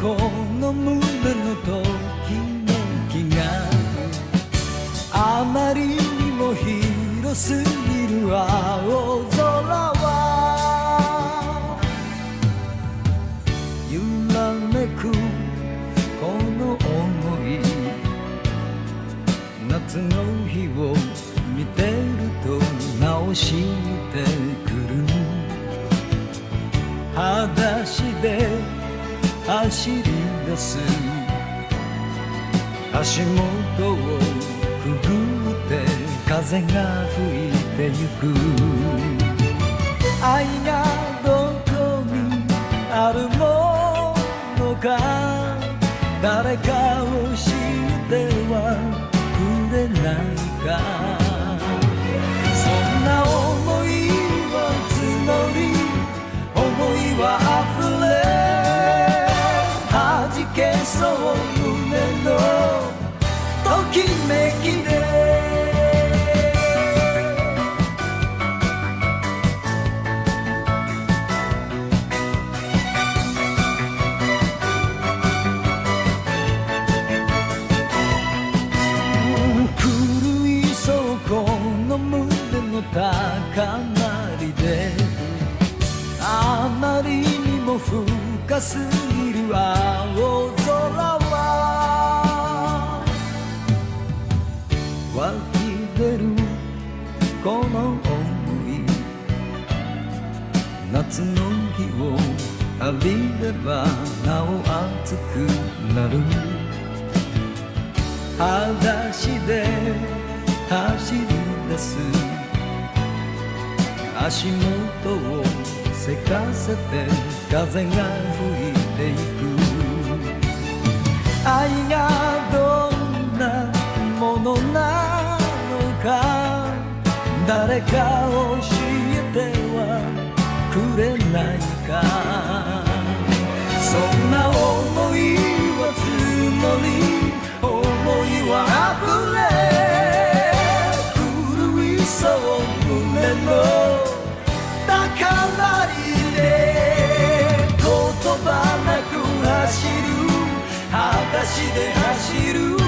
この胸のときめきがあまりにも広すぎる青空は揺らめくこの想い夏の日を見てると直してくる裸足で走り出す。足元をくぐって風が吹いてゆく。愛がどこにあるものか。深すぎる青空は。湧き出るこの想い。夏の日を浴びればなお熱くなる。裸足で走り出す。足元をせかせて風が吹いていく。愛がどんなものなのか。誰かを知足で走る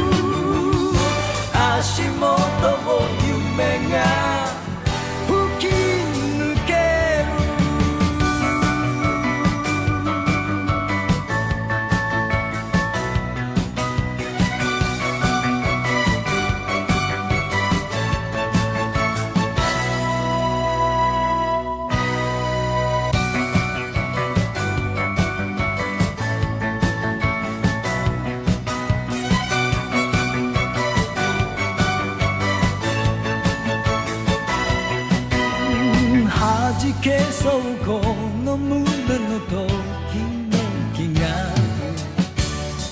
の胸のときめきが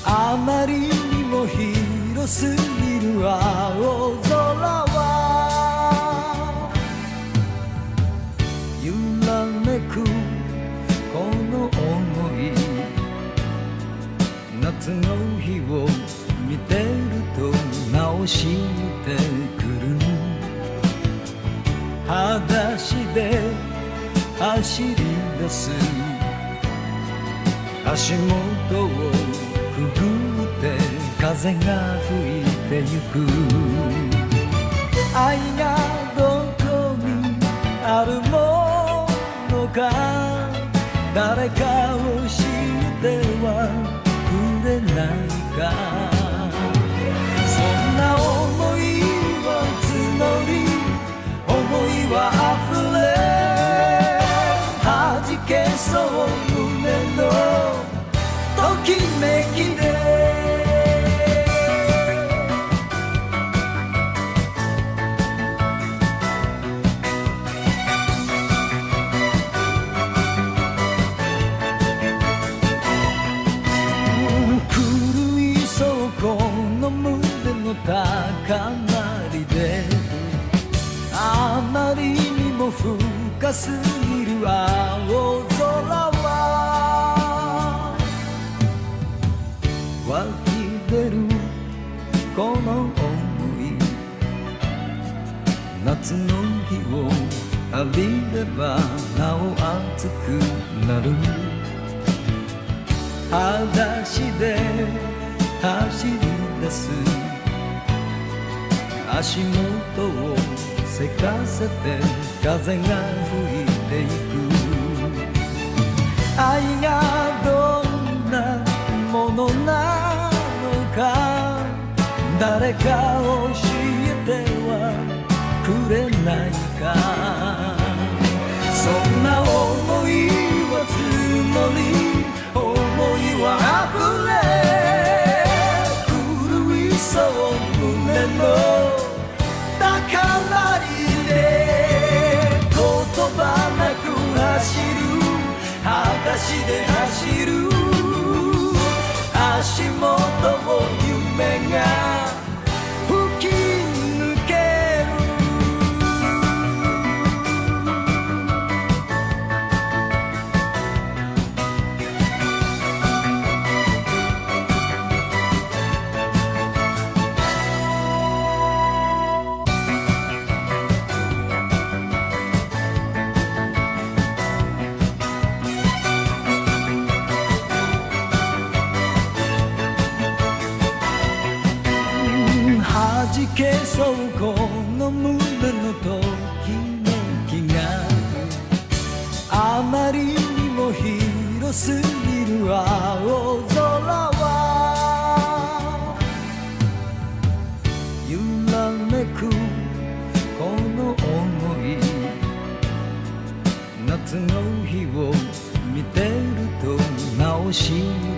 あまりにも広すぎる青空は揺らめくこの想い夏の日を見てると直してくる裸足で走り出す。足元をくぐって風が吹いてゆく。愛がの高鳴りであまりにも深すぎる青空は湧き出るこの想い夏の日を浴びればなお熱くなる。裸足で走り出す足元をせかせて風が吹いていく。愛がどんなものなのか誰かを教えて。足で走る足元をまりにも広すぎる青空は揺らめくこの想い夏の日を見てるとなおしい